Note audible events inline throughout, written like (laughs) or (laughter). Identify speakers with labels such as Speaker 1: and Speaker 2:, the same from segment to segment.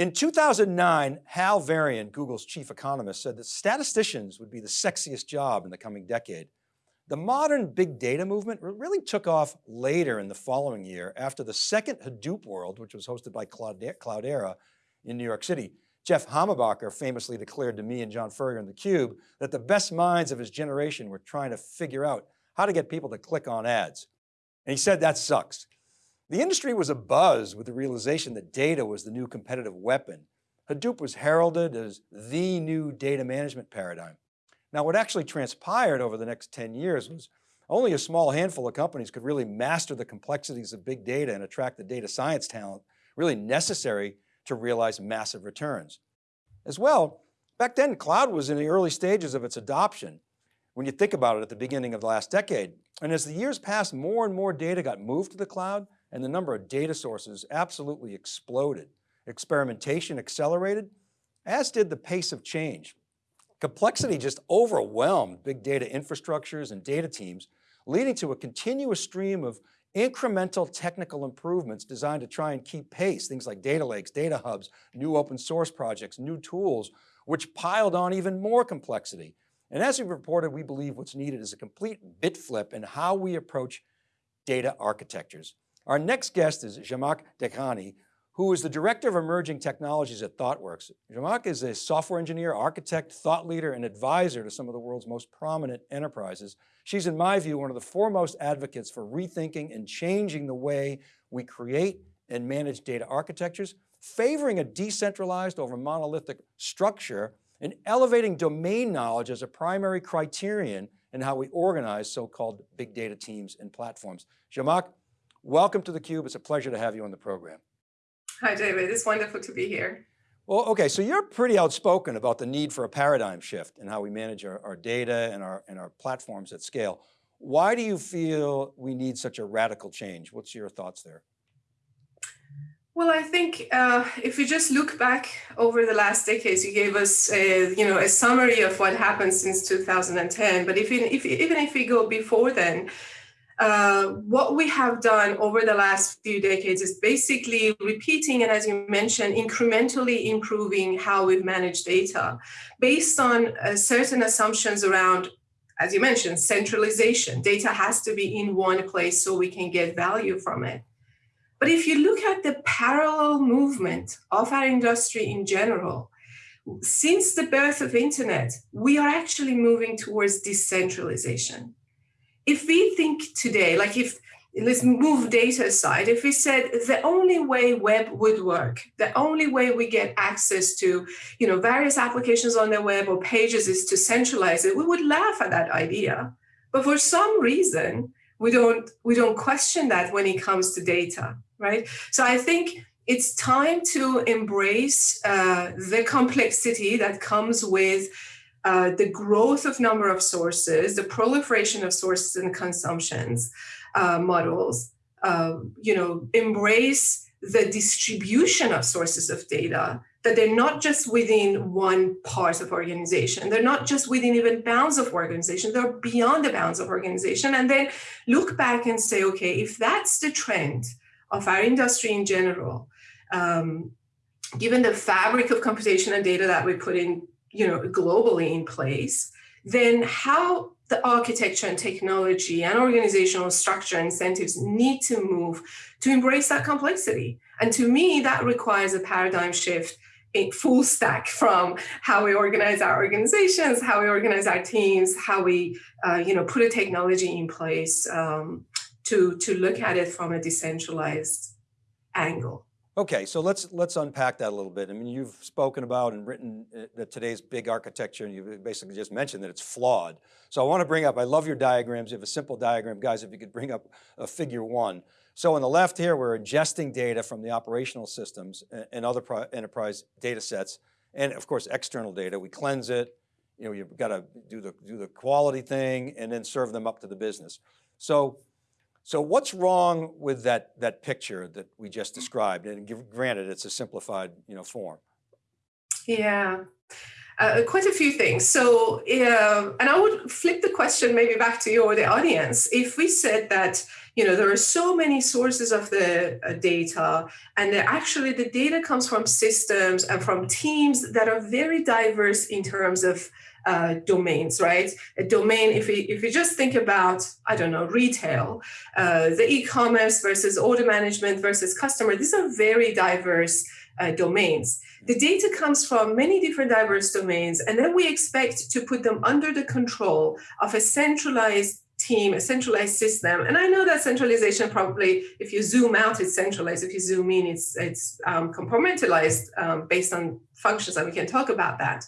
Speaker 1: In 2009, Hal Varian, Google's chief economist, said that statisticians would be the sexiest job in the coming decade. The modern big data movement really took off later in the following year after the second Hadoop World, which was hosted by Cloudera in New York City. Jeff Hammerbacher famously declared to me and John Furrier in theCUBE that the best minds of his generation were trying to figure out how to get people to click on ads. And he said that sucks. The industry was abuzz with the realization that data was the new competitive weapon. Hadoop was heralded as the new data management paradigm. Now what actually transpired over the next 10 years was only a small handful of companies could really master the complexities of big data and attract the data science talent really necessary to realize massive returns. As well, back then cloud was in the early stages of its adoption when you think about it at the beginning of the last decade. And as the years passed, more and more data got moved to the cloud and the number of data sources absolutely exploded. Experimentation accelerated, as did the pace of change. Complexity just overwhelmed big data infrastructures and data teams, leading to a continuous stream of incremental technical improvements designed to try and keep pace, things like data lakes, data hubs, new open source projects, new tools, which piled on even more complexity. And as we've reported, we believe what's needed is a complete bit flip in how we approach data architectures. Our next guest is Zhamak Dehghani, who is the Director of Emerging Technologies at ThoughtWorks. Zhamak is a software engineer, architect, thought leader, and advisor to some of the world's most prominent enterprises. She's, in my view, one of the foremost advocates for rethinking and changing the way we create and manage data architectures, favoring a decentralized over monolithic structure, and elevating domain knowledge as a primary criterion in how we organize so-called big data teams and platforms. Zhamak, welcome to theCUBE. It's a pleasure to have you on the program.
Speaker 2: Hi, David. It's wonderful to be here.
Speaker 1: Well, okay, so you're pretty outspoken about the need for a paradigm shift in how we manage our, our, data and our, and our platforms at scale. Why do you feel we need such a radical change? What's your thoughts there?
Speaker 2: Well, I think uh, if you just look back over the last decades, you gave us, a, you know, a summary of what happened since 2010. But if, if even if we go before then, uh, what we have done over the last few decades is basically repeating and as you mentioned, incrementally improving how we manage data based on uh, certain assumptions around, as you mentioned, centralization. Data has to be in one place so we can get value from it. But if you look at the parallel movement of our industry in general, since the birth of internet, we are actually moving towards decentralization if we think today, like if, let's move data aside, if we said the only way web would work, the only way we get access to you know, various applications on the web or pages is to centralize it, we would laugh at that idea. But for some reason, we don't, we don't question that when it comes to data, right? So I think it's time to embrace uh, the complexity that comes with uh, the growth of number of sources, the proliferation of sources and consumptions uh, models, uh, you know, embrace the distribution of sources of data, that they're not just within one part of organization, they're not just within even bounds of organization, they're beyond the bounds of organization, and then look back and say, okay, if that's the trend of our industry in general, um, given the fabric of computation and data that we put in you know, globally in place, then how the architecture and technology and organizational structure incentives need to move to embrace that complexity. And to me, that requires a paradigm shift in full stack from how we organize our organizations, how we organize our teams, how we, uh, you know, put a technology in place um, to, to look at it from a decentralized angle.
Speaker 1: Okay, so let's let's unpack that a little bit. I mean, you've spoken about and written uh, today's big architecture, and you basically just mentioned that it's flawed. So I want to bring up, I love your diagrams. You have a simple diagram. Guys, if you could bring up a figure one. So on the left here, we're ingesting data from the operational systems and other enterprise data sets. And of course, external data, we cleanse it. You know, you've got to do the, do the quality thing and then serve them up to the business. So so what's wrong with that, that picture that we just described? And granted, it's a simplified you know, form.
Speaker 2: Yeah, uh, quite a few things. So, uh, and I would flip the question maybe back to you or the audience. If we said that you know, there are so many sources of the uh, data, and actually the data comes from systems and from teams that are very diverse in terms of uh, domains, right? A domain, if we, if we just think about, I don't know, retail, uh, the e-commerce versus order management versus customer, these are very diverse uh, domains. The data comes from many different diverse domains, and then we expect to put them under the control of a centralized team, a centralized system. And I know that centralization probably, if you zoom out, it's centralized. If you zoom in, it's, it's um, compartmentalized um, based on functions, and we can talk about that.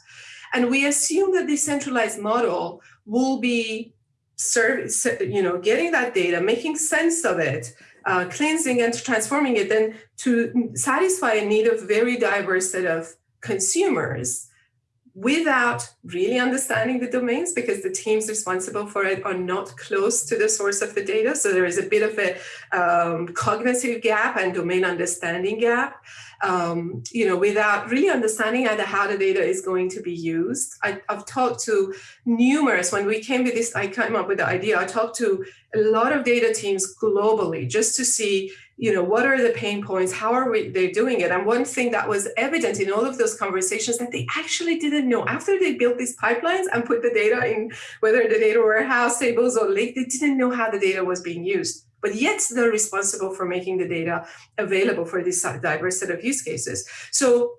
Speaker 2: And we assume that this centralized model will be serve, you know, getting that data, making sense of it, uh, cleansing and transforming it then to satisfy a need of very diverse set of consumers without really understanding the domains because the teams responsible for it are not close to the source of the data. So there is a bit of a um, cognitive gap and domain understanding gap um, you know, without really understanding either how the data is going to be used. I, have talked to numerous, when we came with this, I came up with the idea, I talked to a lot of data teams globally just to see, you know, what are the pain points, how are we, they doing it? And one thing that was evident in all of those conversations that they actually didn't know after they built these pipelines and put the data in, whether the data warehouse tables or lake, they didn't know how the data was being used but yet they're responsible for making the data available for this diverse set of use cases. So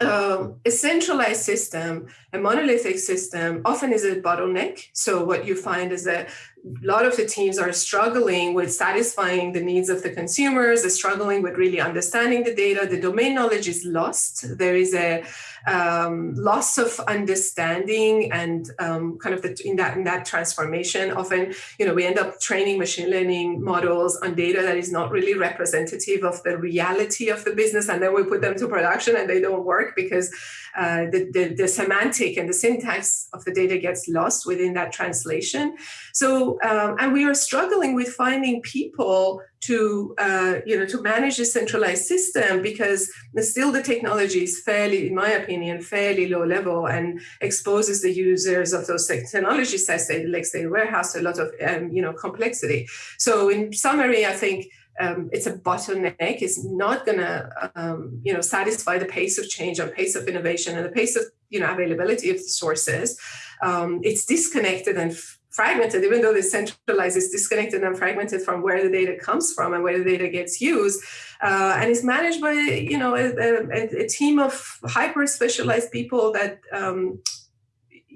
Speaker 2: um, a centralized system, a monolithic system, often is a bottleneck. So what you find is that a lot of the teams are struggling with satisfying the needs of the consumers, they're struggling with really understanding the data. The domain knowledge is lost. There is a um, loss of understanding and um, kind of the, in that in that transformation. Often, you know, we end up training machine learning models on data that is not really representative of the reality of the business, and then we put them to production and they don't work because uh, the, the, the semantic and the syntax of the data gets lost within that translation. So, um, and we are struggling with finding people to, uh, you know, to manage a centralized system because still the technology is fairly, in my opinion, fairly low level and exposes the users of those technology sets, like say warehouse, a lot of, um, you know, complexity. So in summary, I think um, it's a bottleneck. It's not going to, um, you know, satisfy the pace of change and pace of innovation and the pace of, you know, availability of the sources. Um, it's disconnected and fragmented, even though it's centralized, it's disconnected and fragmented from where the data comes from and where the data gets used. Uh, and it's managed by, you know, a, a, a team of hyper specialized people that, um,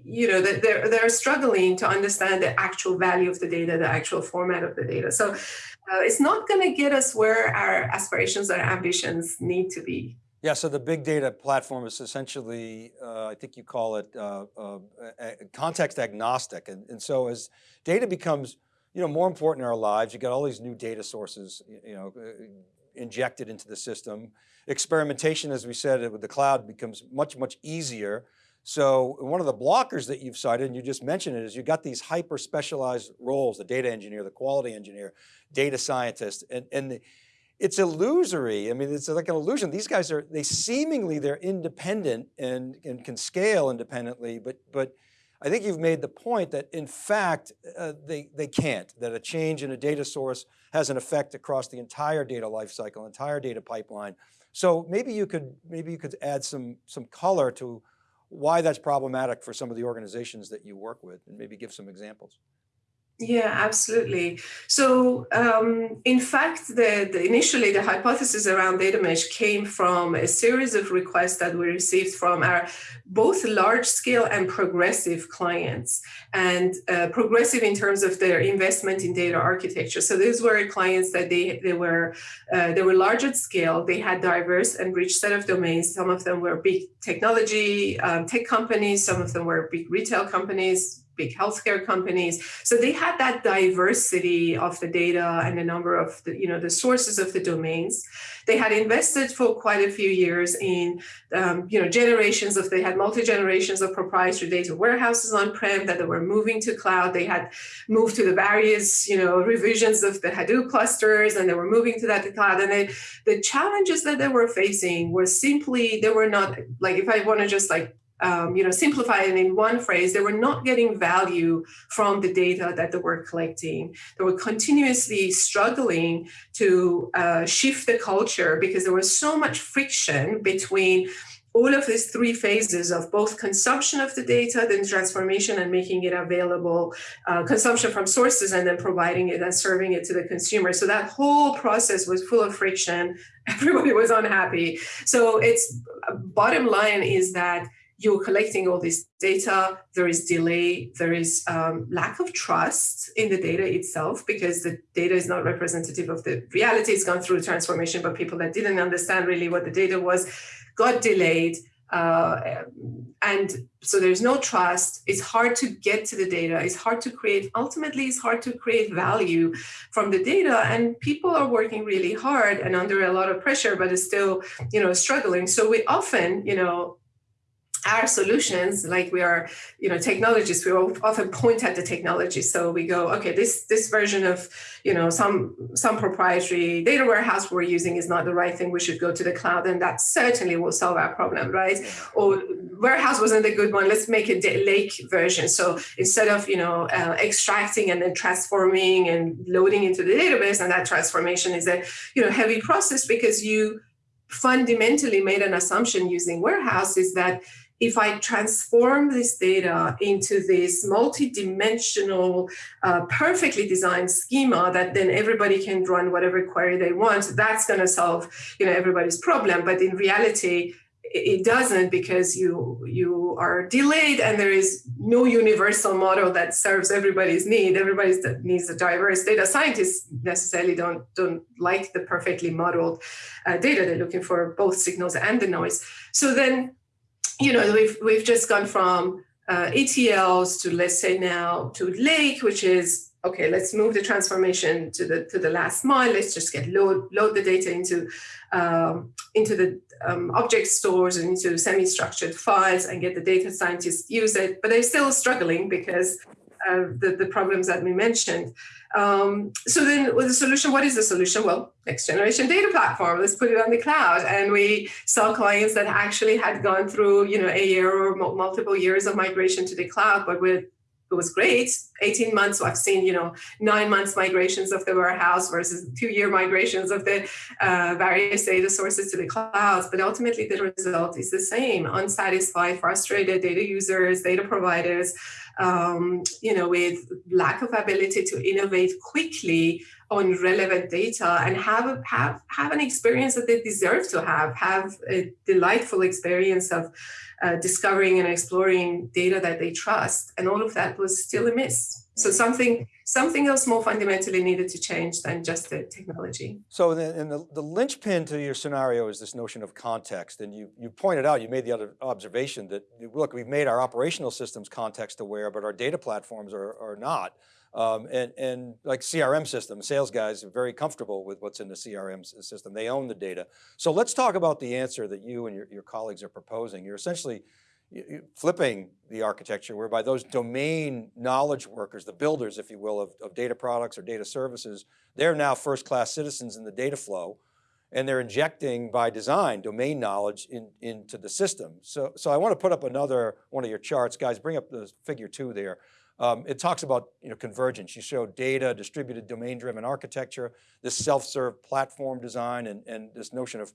Speaker 2: you know, they're, they're struggling to understand the actual value of the data, the actual format of the data. So uh, it's not going to get us where our aspirations or ambitions need to be.
Speaker 1: Yeah, so the big data platform is essentially, uh, I think you call it uh, uh, context agnostic. And, and so as data becomes you know, more important in our lives, you got all these new data sources you know, uh, injected into the system. Experimentation, as we said, with the cloud becomes much, much easier. So one of the blockers that you've cited, and you just mentioned it, is you've got these hyper specialized roles, the data engineer, the quality engineer, data scientist, and, and the, it's illusory. I mean, it's like an illusion. These guys are, they seemingly they're independent and, and can scale independently, but, but I think you've made the point that in fact, uh, they, they can't, that a change in a data source has an effect across the entire data lifecycle, entire data pipeline. So maybe you could, maybe you could add some, some color to why that's problematic for some of the organizations that you work with and maybe give some examples.
Speaker 2: Yeah, absolutely. So, um, in fact, the, the, initially the hypothesis around data mesh came from a series of requests that we received from our both large scale and progressive clients, and uh, progressive in terms of their investment in data architecture. So these were clients that they they were uh, they were large at scale. They had diverse and rich set of domains. Some of them were big technology um, tech companies. Some of them were big retail companies big healthcare companies. So they had that diversity of the data and the number of the, you know, the sources of the domains. They had invested for quite a few years in, um, you know, generations of, they had multi-generations of proprietary data warehouses on-prem that they were moving to cloud. They had moved to the various, you know, revisions of the Hadoop clusters and they were moving to that to cloud. And they, the challenges that they were facing were simply, they were not, like if I want to just like um, you know, simplify in one phrase, they were not getting value from the data that they were collecting. They were continuously struggling to uh, shift the culture because there was so much friction between all of these three phases of both consumption of the data, then transformation and making it available, uh, consumption from sources, and then providing it and serving it to the consumer. So that whole process was full of friction. (laughs) Everybody was unhappy. So it's bottom line is that you're collecting all this data, there is delay, there is um, lack of trust in the data itself because the data is not representative of the reality. It's gone through transformation, but people that didn't understand really what the data was got delayed. Uh, and so there's no trust. It's hard to get to the data. It's hard to create, ultimately, it's hard to create value from the data. And people are working really hard and under a lot of pressure, but it's still, you know, struggling. So we often, you know, our solutions like we are you know technologists we often point at the technology. So we go okay this this version of you know some some proprietary data warehouse we're using is not the right thing. We should go to the cloud and that certainly will solve our problem right? Or warehouse wasn't a good one. Let's make a lake version. So instead of you know uh, extracting and then transforming and loading into the database and that transformation is a you know heavy process because you fundamentally made an assumption using warehouse is that if I transform this data into this multi-dimensional, uh, perfectly designed schema that then everybody can run whatever query they want, that's going to solve you know everybody's problem. But in reality, it doesn't because you you are delayed and there is no universal model that serves everybody's need. Everybody needs a diverse data. Scientists necessarily don't don't like the perfectly modeled uh, data. They're looking for both signals and the noise. So then you know, we've we've just gone from uh, ETLs to let's say now to Lake, which is okay. Let's move the transformation to the to the last mile. Let's just get load load the data into um, into the um, object stores and into semi-structured files and get the data scientists use it. But they're still struggling because the the problems that we mentioned. Um, so then with the solution, what is the solution? Well, next generation data platform, let's put it on the cloud. And we saw clients that actually had gone through, you know, a year or multiple years of migration to the cloud, but with it was great 18 months so i've seen you know nine months migrations of the warehouse versus two year migrations of the uh, various data sources to the clouds but ultimately the result is the same unsatisfied frustrated data users data providers um, you know, with lack of ability to innovate quickly on relevant data and have a, have have an experience that they deserve to have, have a delightful experience of uh, discovering and exploring data that they trust, and all of that was still a miss. So something something else more fundamentally needed to change than just the technology.
Speaker 1: So the, and the, the linchpin to your scenario is this notion of context. And you, you pointed out, you made the other observation that, look, we've made our operational systems context aware, but our data platforms are, are not. Um, and, and like CRM systems, sales guys are very comfortable with what's in the CRM system. They own the data. So let's talk about the answer that you and your, your colleagues are proposing. You're essentially flipping the architecture whereby those domain knowledge workers, the builders, if you will, of, of data products or data services, they're now first-class citizens in the data flow and they're injecting by design domain knowledge in, into the system. So, so I want to put up another one of your charts. Guys, bring up the figure two there. Um, it talks about you know, convergence. You show data, distributed domain-driven architecture, this self-serve platform design, and, and this notion of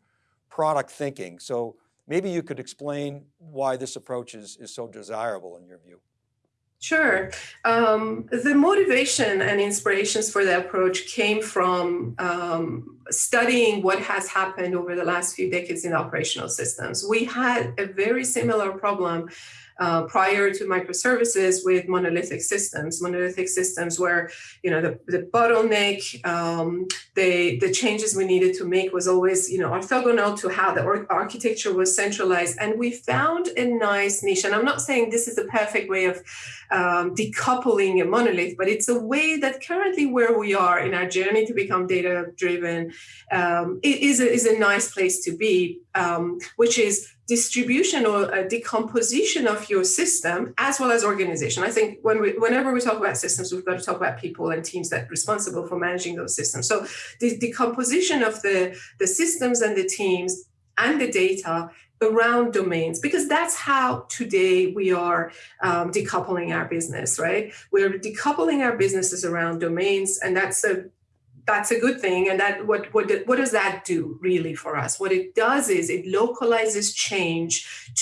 Speaker 1: product thinking. So Maybe you could explain why this approach is, is so desirable in your view.
Speaker 2: Sure. Um, the motivation and inspirations for the approach came from um, studying what has happened over the last few decades in operational systems. We had a very similar problem uh, prior to microservices with monolithic systems. Monolithic systems where, you know, the, the bottleneck, um, the, the changes we needed to make was always, you know, orthogonal to how the architecture was centralized. And we found a nice niche. And I'm not saying this is the perfect way of um, decoupling a monolith, but it's a way that currently where we are in our journey to become data driven um, is, a, is a nice place to be, um, which is distribution or a decomposition of your system as well as organization. I think when we, whenever we talk about systems, we've got to talk about people and teams that are responsible for managing those systems. So the decomposition of the, the systems and the teams and the data around domains because that's how today we are um, decoupling our business right we're decoupling our businesses around domains and that's a that's a good thing and that what what what does that do really for us? What it does is it localizes change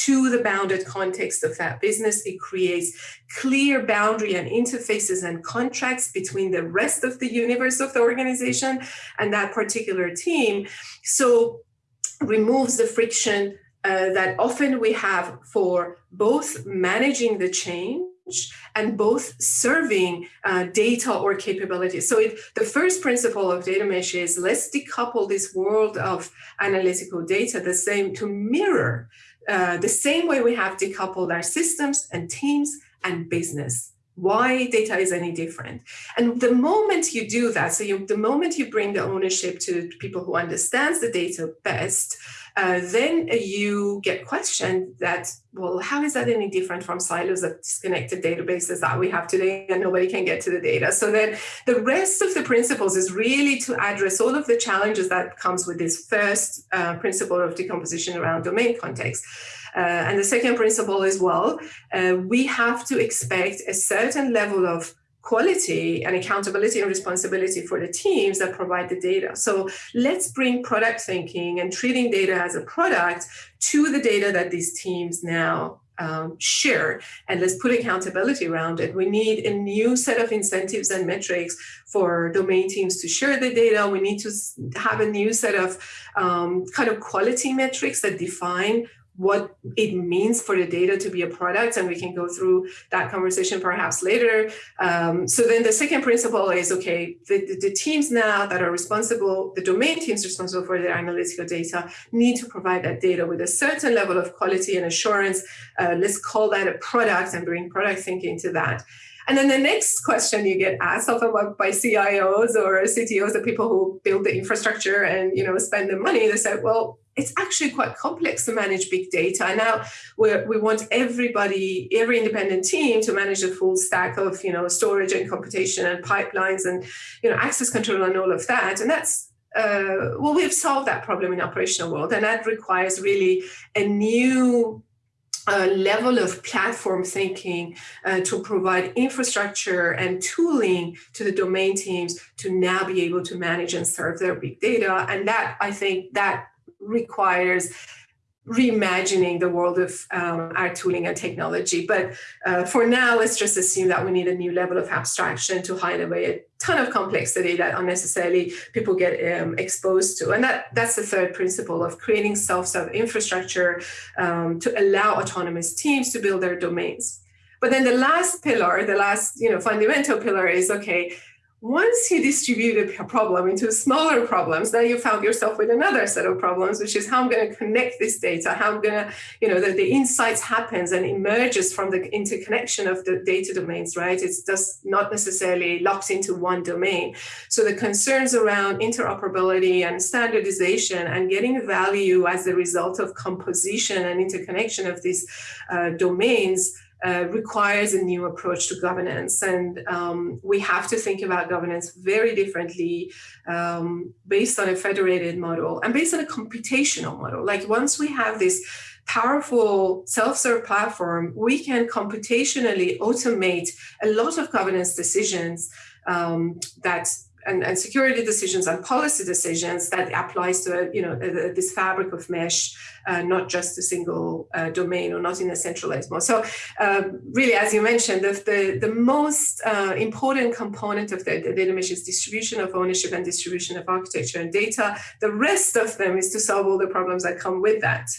Speaker 2: to the bounded context of that business. It creates clear boundary and interfaces and contracts between the rest of the universe of the organization and that particular team. So removes the friction uh, that often we have for both managing the change and both serving uh, data or capabilities. So it, the first principle of data mesh is let's decouple this world of analytical data the same to mirror uh, the same way we have decoupled our systems and teams and business why data is any different. And the moment you do that, so you, the moment you bring the ownership to people who understands the data best, uh, then you get questioned that, well, how is that any different from silos of disconnected databases that we have today and nobody can get to the data? So then the rest of the principles is really to address all of the challenges that comes with this first uh, principle of decomposition around domain context. Uh, and the second principle as well, uh, we have to expect a certain level of quality and accountability and responsibility for the teams that provide the data. So let's bring product thinking and treating data as a product to the data that these teams now um, share and let's put accountability around it. We need a new set of incentives and metrics for domain teams to share the data. We need to have a new set of um, kind of quality metrics that define what it means for the data to be a product and we can go through that conversation perhaps later. Um, so then the second principle is okay the, the, the, teams now that are responsible the domain teams responsible for their analytical data need to provide that data with a certain level of quality and assurance. Uh, let's call that a product and bring product thinking to that. And then the next question you get asked often by CIOs or CTOs, the people who build the infrastructure and you know spend the money, they say, well, it's actually quite complex to manage big data. Now we want everybody, every independent team to manage a full stack of you know storage and computation and pipelines and you know access control and all of that. And that's uh, well, we've solved that problem in operational world, and that requires really a new uh, level of platform thinking uh, to provide infrastructure and tooling to the domain teams to now be able to manage and serve their big data. And that, I think, that requires reimagining the world of um, our tooling and technology. But uh, for now, let's just assume that we need a new level of abstraction to hide away a ton of complexity that unnecessarily people get um, exposed to. And that, that's the third principle of creating self-serve infrastructure um, to allow autonomous teams to build their domains. But then the last pillar, the last you know fundamental pillar is, okay, once you distribute a problem into smaller problems, then you found yourself with another set of problems, which is how I'm going to connect this data, how I'm going to, you know, the, the insights happens and emerges from the interconnection of the data domains, right? It's just not necessarily locked into one domain. So the concerns around interoperability and standardization and getting value as a result of composition and interconnection of these uh, domains uh, requires a new approach to governance. And um, we have to think about governance very differently um, based on a federated model and based on a computational model. Like once we have this powerful self-serve platform, we can computationally automate a lot of governance decisions um, that and, and, security decisions and policy decisions that applies to you know this fabric of mesh, uh, not just a single uh, domain or not in a centralized mode. So um, really, as you mentioned, the the, the most uh, important component of the, the, data mesh is distribution of ownership and distribution of architecture and data. The rest of them is to solve all the problems that come with that.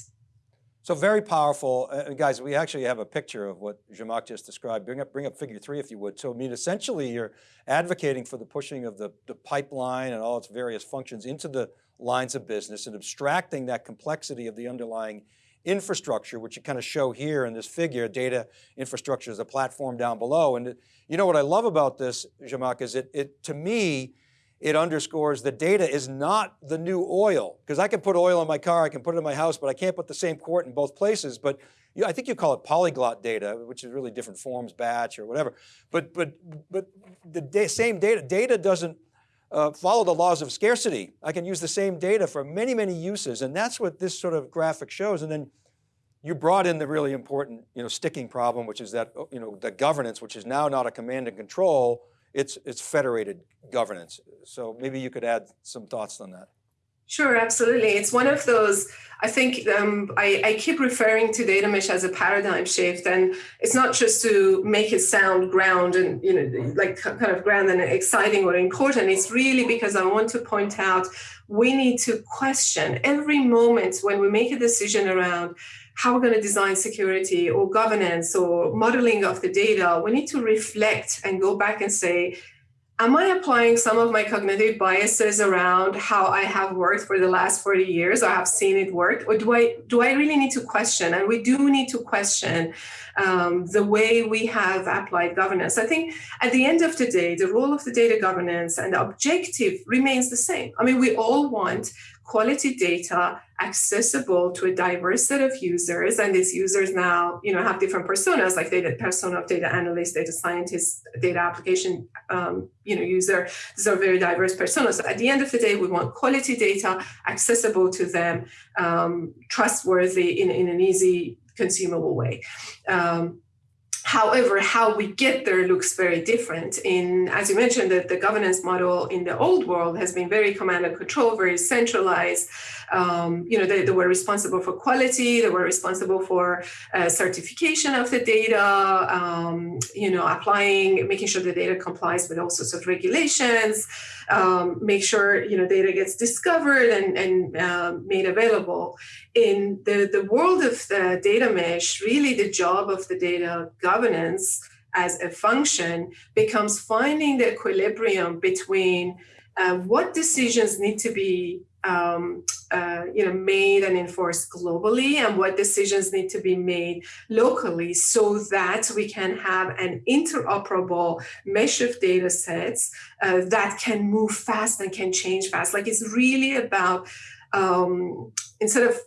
Speaker 1: So very powerful, uh, guys, we actually have a picture of what Zhamak just described. Bring up, bring up figure three if you would. So I mean, essentially you're advocating for the pushing of the, the pipeline and all its various functions into the lines of business and abstracting that complexity of the underlying infrastructure, which you kind of show here in this figure, data infrastructure is a platform down below. And you know what I love about this, Zhamak, is it, it to me, it underscores the data is not the new oil. Because I can put oil in my car, I can put it in my house, but I can't put the same quart in both places. But you, I think you call it polyglot data, which is really different forms, batch or whatever. But, but, but the da same data, data doesn't uh, follow the laws of scarcity. I can use the same data for many, many uses. And that's what this sort of graphic shows. And then you brought in the really important, you know, sticking problem, which is that, you know, the governance, which is now not a command and control, it's, it's federated governance. So maybe you could add some thoughts on that.
Speaker 2: Sure, absolutely. It's one of those, I think um, I, I, keep referring to data mesh as a paradigm shift and it's not just to make it sound ground and, you know, like kind of grand and exciting or important. It's really because I want to point out we need to question every moment when we make a decision around how we're going to design security or governance or modeling of the data, we need to reflect and go back and say, am I applying some of my cognitive biases around how I have worked for the last 40 years or have seen it work? Or do I, do I really need to question? And we do need to question um, the way we have applied governance. I think at the end of the day, the role of the data governance and the objective remains the same. I mean, we all want quality data accessible to a diverse set of users. And these users now you know have different personas like data persona of data analyst data scientist data application um, you know user. These are very diverse personas. So at the end of the day we want quality data accessible to them um, trustworthy in, in an easy consumable way. Um, However, how we get there looks very different. In, as you mentioned, that the governance model in the old world has been very command and control, very centralized. Um, you know, they, they, were responsible for quality, they were responsible for uh, certification of the data, um, you know, applying, making sure the data complies with all sorts of regulations, um, make sure, you know, data gets discovered and, and uh, made available. In the, the world of the data mesh, really the job of the data governance as a function becomes finding the equilibrium between uh, what decisions need to be um, uh, you know, made and enforced globally and what decisions need to be made locally so that we can have an interoperable mesh of data sets uh, that can move fast and can change fast. Like it's really about um, instead of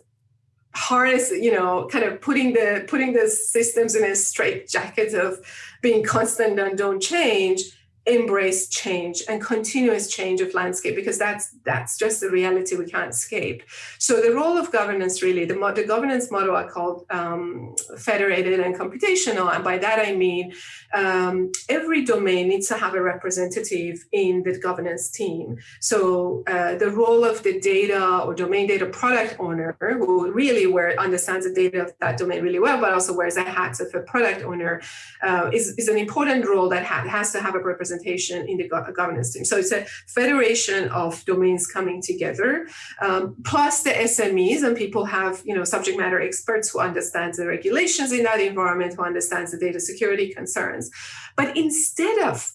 Speaker 2: harness, you know, kind of putting the putting the systems in a straight jacket of being constant and don't change, embrace change and continuous change of landscape because that's that's just the reality we can't escape. So the role of governance really the, the governance model i call um, federated and computational and by that i mean um, every domain needs to have a representative in the governance team. So uh, the role of the data or domain data product owner who really where understands the data of that domain really well but also wears the hats of a product owner uh, is, is an important role that ha has to have a representative representation in the governance team. So it's a federation of domains coming together, um, plus the SMEs and people have, you know, subject matter experts who understand the regulations in that environment, who understands the data security concerns. But instead of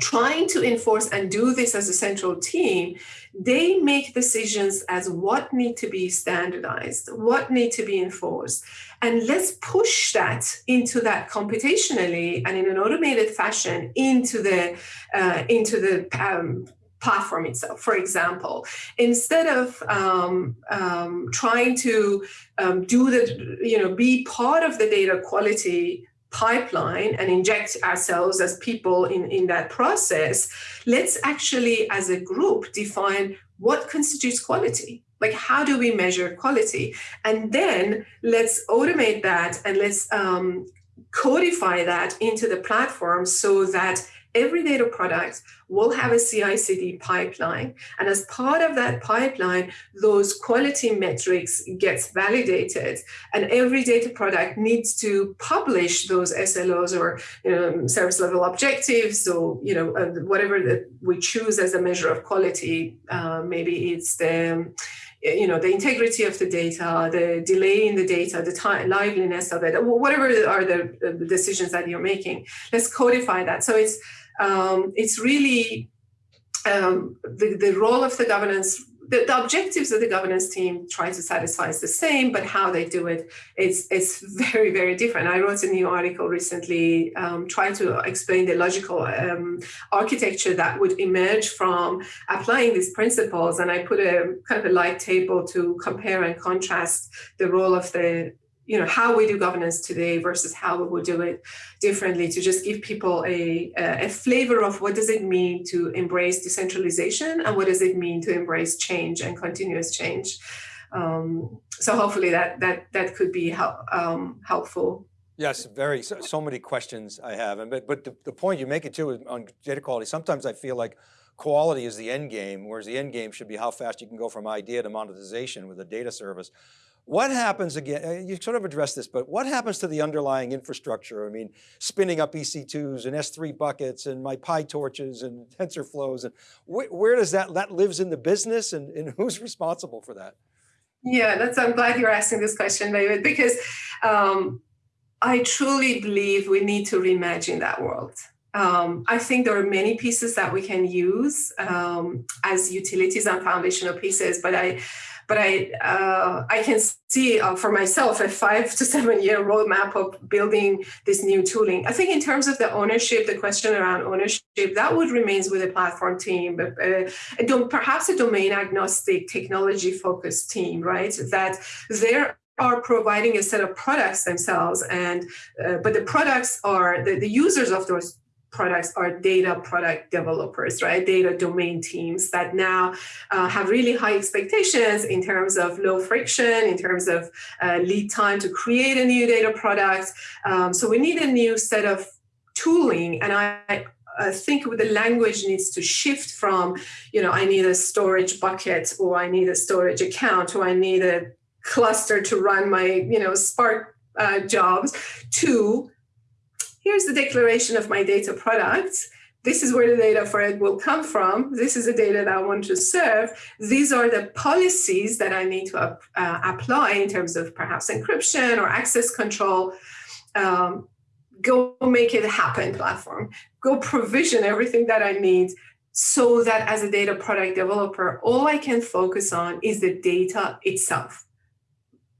Speaker 2: trying to enforce and do this as a central team, they make decisions as what need to be standardized, what need to be enforced. And let's push that into that computationally and in an automated fashion into the, uh, into the um, platform itself. For example, instead of um, um, trying to um, do the, you know, be part of the data quality pipeline and inject ourselves as people in, in that process, let's actually, as a group, define what constitutes quality. Like, how do we measure quality? And then let's automate that and let's um, codify that into the platform so that every data product will have a CI/CD pipeline, and as part of that pipeline, those quality metrics gets validated, and every data product needs to publish those SLOs or you know, service level objectives, or you know uh, whatever that we choose as a measure of quality. Uh, maybe it's the you know, the integrity of the data, the delay in the data, the time, liveliness of it, whatever are the decisions that you're making. Let's codify that. So it's um, it's really um, the, the role of the governance the, the, objectives of the governance team try to satisfy is the same, but how they do it is very, very different. I wrote a new article recently um, trying to explain the logical um, architecture that would emerge from applying these principles. And I put a kind of a light table to compare and contrast the role of the you know how we do governance today versus how we would do it differently to just give people a, a flavor of what does it mean to embrace decentralization and what does it mean to embrace change and continuous change Um, so hopefully that that that could be help, um, helpful.
Speaker 1: Yes, very, so, so, many questions I have. And, but but the, the point you make it too on data quality, sometimes I feel like quality is the end game, whereas the end game should be how fast you can go from idea to monetization with a data service. What happens again, uh, you sort of addressed this, but what happens to the underlying infrastructure? I mean, spinning up EC2s and S3 buckets and my PyTorches and (laughs) TensorFlows, and wh where does that, that lives in the business and, and who's responsible for that?
Speaker 2: Yeah, that's, I'm glad you're asking this question, David, because um, I truly believe we need to reimagine that world. Um, I think there are many pieces that we can use um, as utilities and foundational pieces, but I, but I, uh, I can see uh, for myself a five to seven year roadmap of building this new tooling. I think in terms of the ownership, the question around ownership, that would remains with the platform team, but uh, perhaps a domain agnostic, technology focused team, right? That there are providing a set of products themselves and uh, but the products are the, the users of those products are data product developers, right? Data domain teams that now uh, have really high expectations in terms of low friction, in terms of uh, lead time to create a new data product. Um, so we need a new set of tooling. And I, I think the language needs to shift from, you know, I need a storage bucket or I need a storage account or I need a cluster to run my you know spark uh, jobs to here's the declaration of my data product. This is where the data for it will come from. This is the data that i want to serve. These are the policies that i need to uh, apply in terms of perhaps encryption or access control. Um, go make it happen platform. Go provision everything that i need so that as a data product developer all i can focus on is the data itself.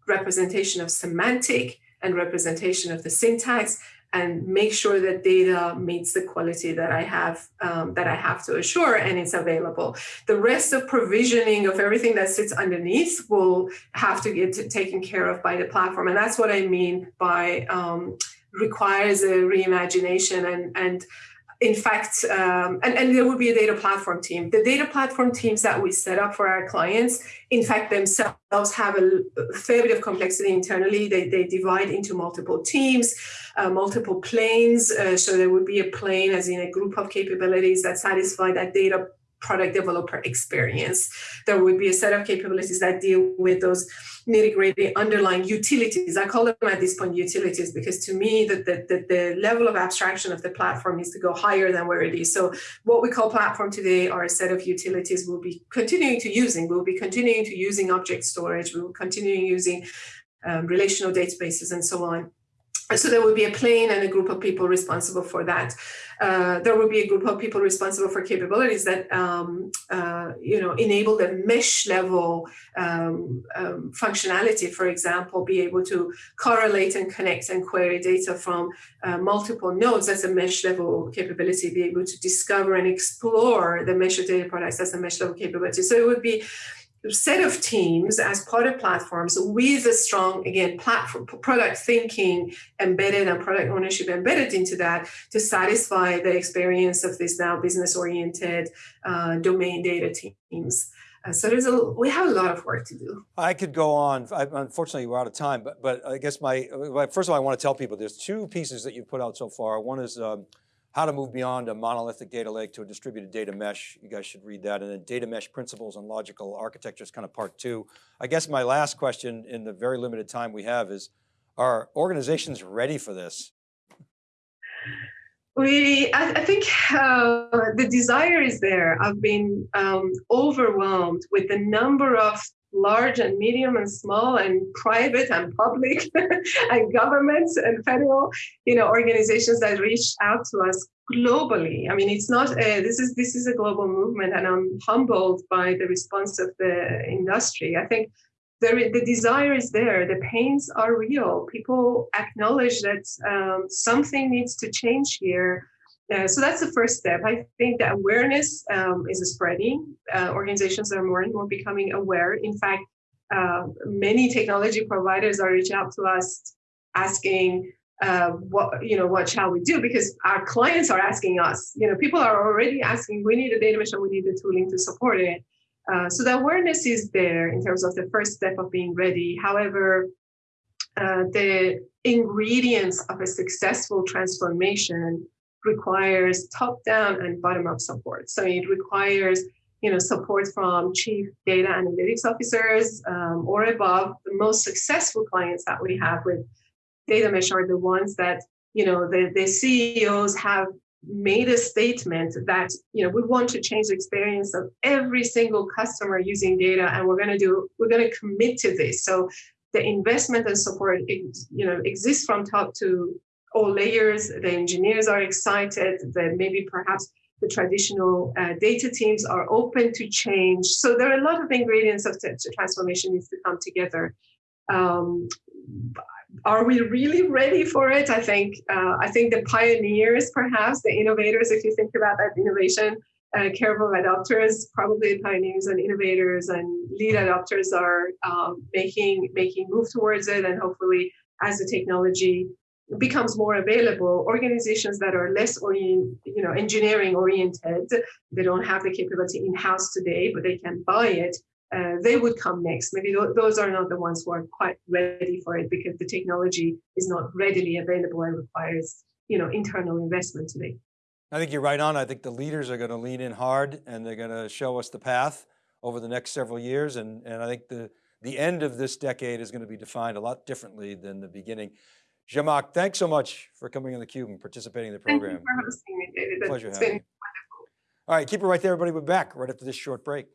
Speaker 2: Representation of semantic and representation of the syntax and make sure that data meets the quality that I have um, that I have to assure and it's available. The rest of provisioning of everything that sits underneath will have to get taken care of by the platform. And that's what I mean by um, requires a reimagination and, and in fact, um, and, and there will be a data platform team. The data platform teams that we set up for our clients, in fact, themselves have a, fair bit of complexity internally. They, they divide into multiple teams, uh, multiple planes. Uh, so there would be a plane as in a group of capabilities that satisfy that data product developer experience. There would be a set of capabilities that deal with those nitty gritty underlying utilities. I call them at this point utilities because to me the, the, the, the, level of abstraction of the platform needs to go higher than where it is. So what we call platform today are a set of utilities we'll be continuing to using. We'll be continuing to using object storage. We will continue using um, relational databases and so on so there would be a plane and a group of people responsible for that. Uh, there would be a group of people responsible for capabilities that um, uh, you know enable the mesh level um, um, functionality. For example, be able to correlate and connect and query data from uh, multiple nodes. That's a mesh level capability. Be able to discover and explore the mesh data products. That's a mesh level capability. So it would be set of teams as part of platforms with a strong, again, platform product thinking embedded and product ownership embedded into that to satisfy the experience of these now business oriented uh, domain data teams. Uh, so there's a, we have a lot of work to do.
Speaker 1: I could go on, I, unfortunately we're out of time, but, but I guess my, first of all, I want to tell people there's two pieces that you've put out so far. One is um, how to move beyond a monolithic data lake to a distributed data mesh. You guys should read that. And then data mesh principles and logical architecture is kind of part two. I guess my last question in the very limited time we have is, are organizations ready for this?
Speaker 2: We, I, I think uh, the desire is there. I've been um, overwhelmed with the number of large and medium and small and private and public (laughs) and governments and federal you know organizations that reach out to us globally. I mean it's not a, this is this is a global movement and i'm humbled by the response of the industry. I think the, the desire is there. The pains are real. People acknowledge that um, something needs to change here uh, so that's the first step. I think that awareness um, is spreading. Uh, organizations are more and more becoming aware. In fact, uh, many technology providers are reaching out to us asking, uh, what you know, what shall we do? Because our clients are asking us. You know, people are already asking. We need a data mesh we need the tooling to support it. Uh, so the awareness is there in terms of the first step of being ready. However, the ingredients of a successful transformation requires top-down and bottom-up support. So it requires you know, support from chief data analytics officers um, or above. The most successful clients that we have with data mesh are the ones that you know the, the CEOs have made a statement that you know we want to change the experience of every single customer using data and we're going to do we're going to commit to this so the investment and support you know exists from top to all layers the engineers are excited that maybe perhaps the traditional uh, data teams are open to change so there are a lot of ingredients of the transformation needs to come together um, are we really ready for it? I think uh, I think the pioneers, perhaps the innovators, if you think about that innovation, uh, careful adopters, probably pioneers and innovators and lead adopters are um, making making move towards it, and hopefully, as the technology becomes more available, organizations that are less orient, you know, engineering oriented, they don't have the capability in house today, but they can buy it uh, they would come next. Maybe th those are not the ones who are quite ready for it because the technology is not readily available and requires, you know, internal investment today.
Speaker 1: I think you're right on. I think the leaders are going to lean in hard and they're going to show us the path over the next several years. And, and I think the, the end of this decade is going to be defined a lot differently than the beginning. Zhamak, thanks so much for coming on theCUBE and participating in the program.
Speaker 2: Thank you for hosting me, David.
Speaker 1: Pleasure
Speaker 2: it's
Speaker 1: having
Speaker 2: been
Speaker 1: you. All right, keep it right there, everybody. We're back right after this short break.